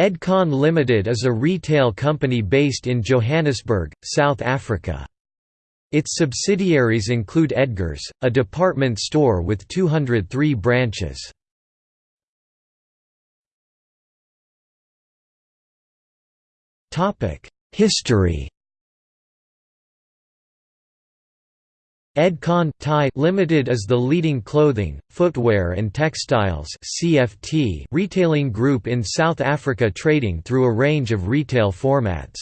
Edcon Limited is a retail company based in Johannesburg, South Africa. Its subsidiaries include Edgars, a department store with 203 branches. History Edcon Thai Limited is the leading clothing, footwear and textiles (CFT) retailing group in South Africa trading through a range of retail formats.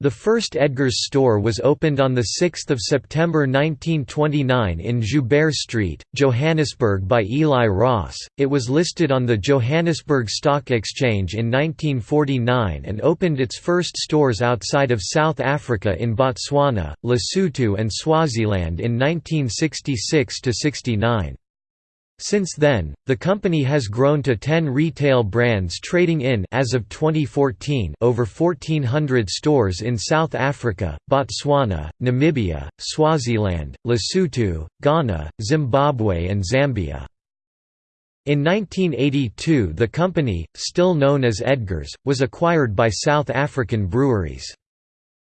The first Edgars store was opened on 6 September 1929 in Joubert Street, Johannesburg by Eli Ross. It was listed on the Johannesburg Stock Exchange in 1949 and opened its first stores outside of South Africa in Botswana, Lesotho and Swaziland in 1966–69. Since then, the company has grown to 10 retail brands trading in as of 2014 over 1400 stores in South Africa, Botswana, Namibia, Swaziland, Lesotho, Ghana, Zimbabwe and Zambia. In 1982 the company, still known as Edgars, was acquired by South African breweries.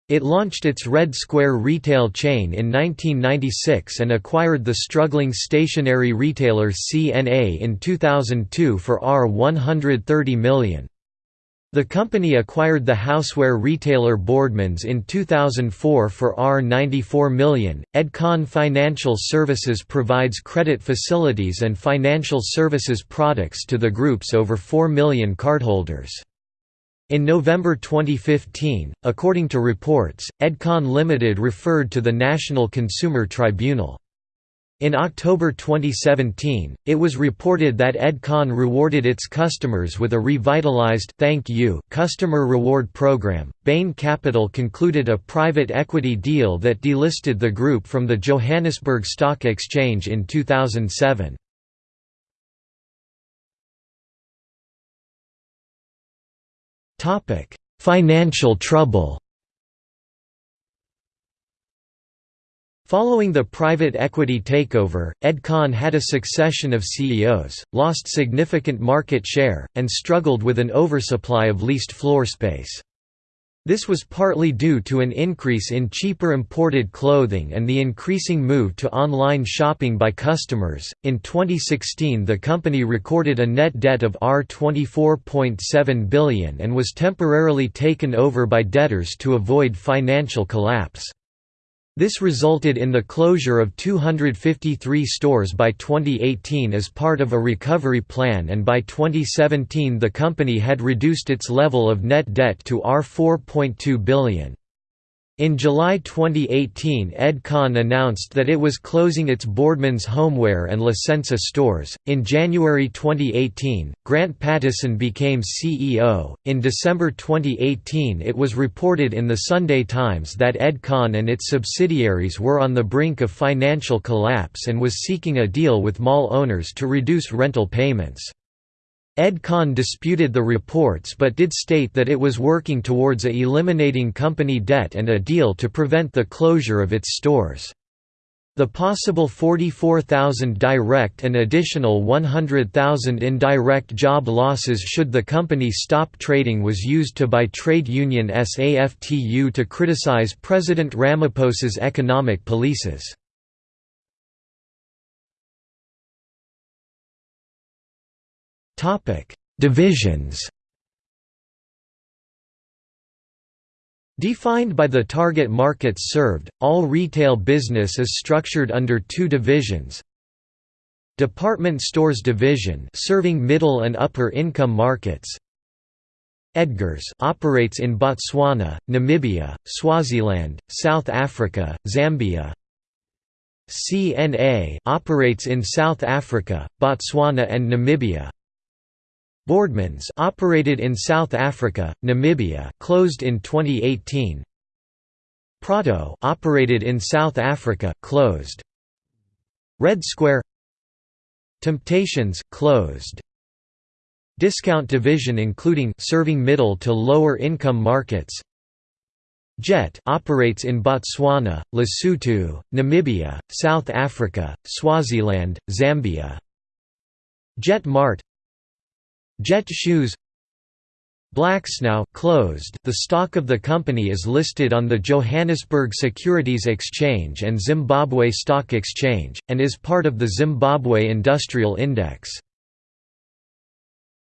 It launched its Red Square retail chain in 1996 and acquired the struggling stationery retailer CNA in 2002 for R130 million. The company acquired the houseware retailer Boardmans in 2004 for R94 million. Edcon Financial Services provides credit facilities and financial services products to the group's over 4 million cardholders. In November 2015, according to reports, Edcon Limited referred to the National Consumer Tribunal. In October 2017, it was reported that Edcon rewarded its customers with a revitalized Thank You customer reward program. Bain Capital concluded a private equity deal that delisted the group from the Johannesburg Stock Exchange in 2007. Topic: Financial trouble. Following the private equity takeover, Edcon had a succession of CEOs, lost significant market share, and struggled with an oversupply of leased floor space. This was partly due to an increase in cheaper imported clothing and the increasing move to online shopping by customers. In 2016, the company recorded a net debt of R24.7 billion and was temporarily taken over by debtors to avoid financial collapse. This resulted in the closure of 253 stores by 2018 as part of a recovery plan and by 2017 the company had reduced its level of net debt to R4.2 billion. In July 2018 Edcon announced that it was closing its Boardmans Homeware and La Senza stores. In January 2018, Grant Pattison became CEO. In December 2018 it was reported in the Sunday Times that Edcon and its subsidiaries were on the brink of financial collapse and was seeking a deal with mall owners to reduce rental payments. Edcon disputed the reports but did state that it was working towards a eliminating company debt and a deal to prevent the closure of its stores. The possible 44,000 direct and additional 100,000 indirect job losses should the company stop trading was used to by trade union SAFTU to criticize President Ramaphosa's economic policies. Topic: Divisions. Defined by the target markets served, all retail business is structured under two divisions. Department Stores Division serving middle and upper income markets. Edgars operates in Botswana, Namibia, Swaziland, South Africa, Zambia. CNA operates in South Africa, Botswana and Namibia. Boardmans operated in South Africa, Namibia, closed in 2018. Prato operated in South Africa, closed. Red Square Temptations closed. Discount division including serving middle to lower income markets. Jet operates in Botswana, Lesotho, Namibia, South Africa, Swaziland, Zambia. Jet Mart Jet Shoes Blacksnow closed. The stock of the company is listed on the Johannesburg Securities Exchange and Zimbabwe Stock Exchange, and is part of the Zimbabwe Industrial Index.